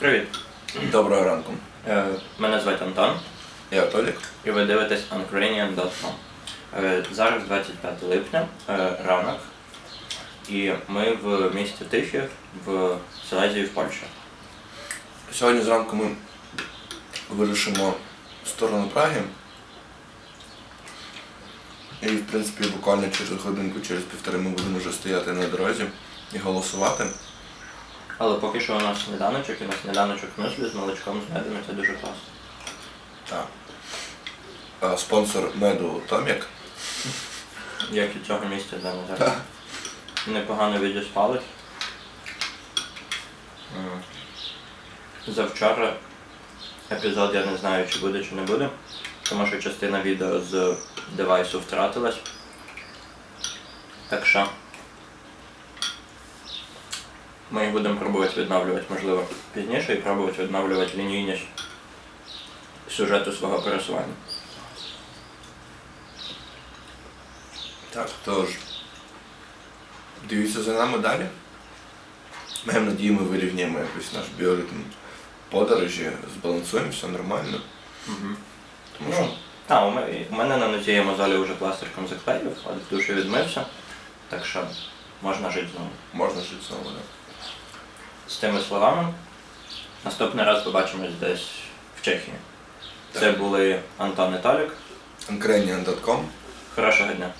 Привіт. Доброго ранку. Е, Мене звати Антон, Я Толік. і ви дивитесь Ukrainian.com. Е, Зараз 25 липня, е, ранок, і ми в місті Тихі в Силезії в Польщі. Сьогодні зранку ми вирушимо в сторону Праги. І, в принципі, буквально через годинку, через півтори ми будемо вже стояти на дорозі і голосувати. Але поки що у нас сніданочок, і на сніданочок мюслі з молочком з медом, і це дуже класно. Так. А спонсор меду Томік. Як і цього місця, де ми зараз. Непогано відіспались. Завчора епізод я не знаю, чи буде, чи не буде, тому що частина відео з девайсу втратилась. Так що ми їх будемо пробувати відновлювати, можливо, пізніше і пробувати відновлювати лінійність сюжету свого пересування. Так, тож. Дивіться за нами далі. Маємо надію, ми вирівняємо якось наш біоритм подорожі, збалансуємо все нормально. Угу. Тому що Ну, та, у мене, у мене на нозі я мозолі вже пластирком заклеїв, от в душі відмився, так що можна жити знову. можна жити знову. Да? З тими словами, наступний раз побачимось десь в Чехії. Це були Антон і Толік. Ukrainian.com Хорошого дня.